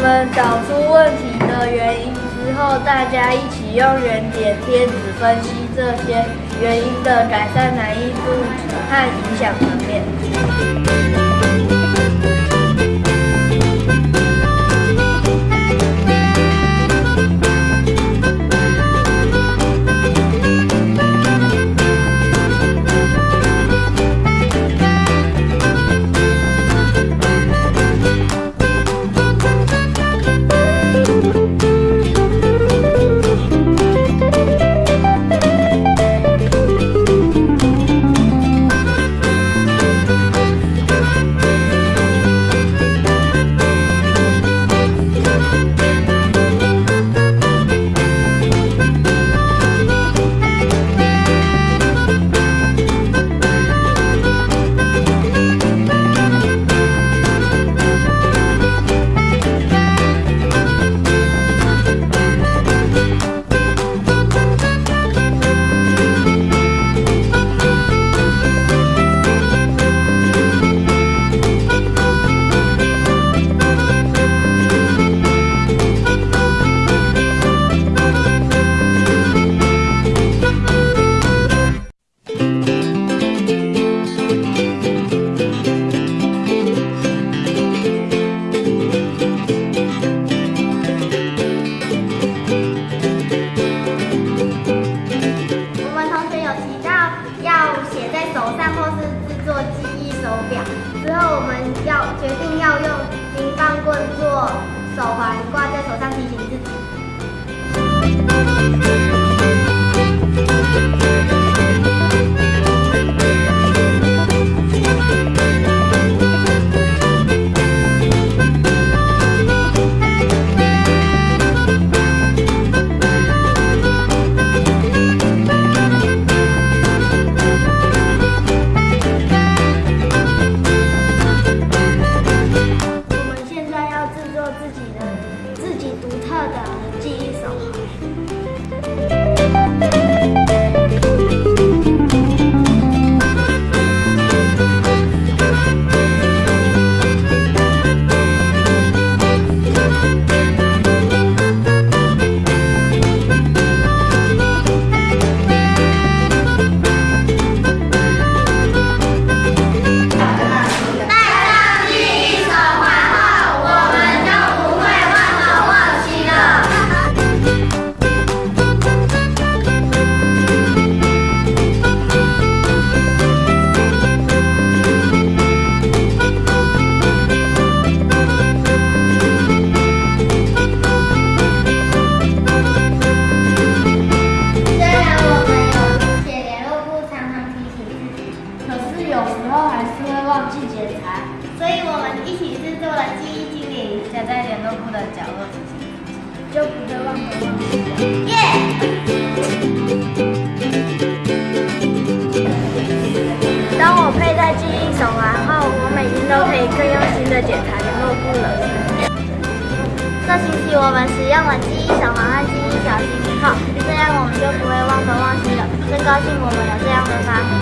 我们找出问题的原因之后，大家一起用原点贴纸分析这些原因的改善难易度和影响层面。后我们要决定要用冰棒棍做手环挂在手上提醒自己。在联络部的角落，就不会忘东忘西了。耶！当我佩戴记忆手环后，我每天都可以更用心的检查联络簿了。这星期我们使用了记忆手环和记忆小星星后，这样我们就不会忘东忘西了。真高兴我们有这样的发明。